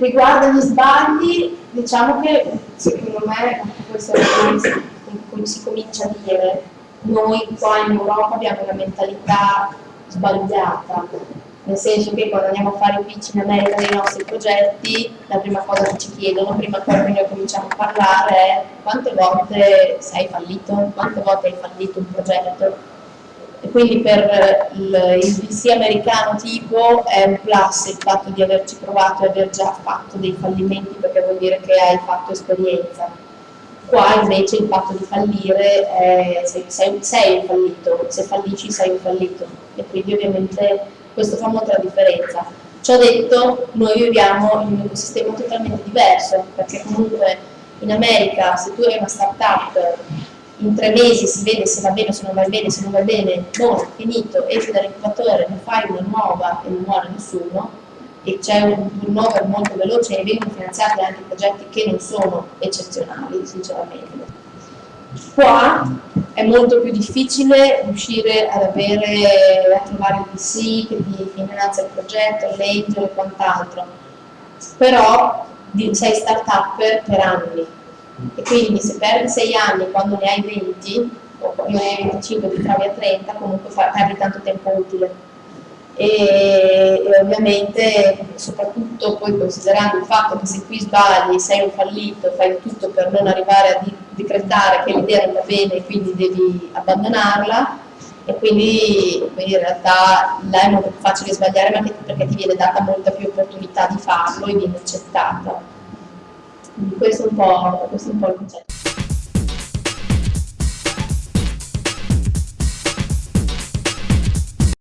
Riguardo gli sbagli, diciamo che secondo me, questo è come si comincia a dire, noi qua in Europa abbiamo una mentalità sbagliata, nel senso che quando andiamo a fare pitch in America dei nostri progetti, la prima cosa che ci chiedono, prima ancora che noi cominciamo a parlare, è quante volte sei fallito, quante volte hai fallito un progetto. E quindi per il, il VC americano tipo è un plus il fatto di averci provato e aver già fatto dei fallimenti perché vuol dire che hai fatto esperienza. Qua invece il fatto di fallire è sei, sei, sei un fallito, se fallisci sei un fallito e quindi ovviamente questo fa molto la differenza. Ciò detto, noi viviamo in un ecosistema totalmente diverso, perché comunque in America se tu hai una startup in tre mesi si vede se va bene o se non va bene, se non va bene, non, finito, esci dall'incubatore, ne fai una nuova e non muore nessuno, e c'è un turnover molto veloce e vengono finanziati anche progetti che non sono eccezionali, sinceramente. Qua è molto più difficile riuscire ad avere, a trovare il VC che ti finanzia il progetto, l'angel e quant'altro, però sei start-up per anni e quindi se perdi 6 anni quando ne hai 20 o quando ne hai 25 ti trovi a 30 comunque perdi tanto tempo utile e, e, ovviamente soprattutto poi considerando il fatto che se qui sbagli, sei un fallito, fai tutto per non arrivare a decretare che l'idea non va bene e quindi devi abbandonarla e quindi, quindi, in realtà là è molto più facile sbagliare ma perché ti viene data molta più opportunità di farlo e viene accettata. Quindi questo è un po', questo è un po il concetto.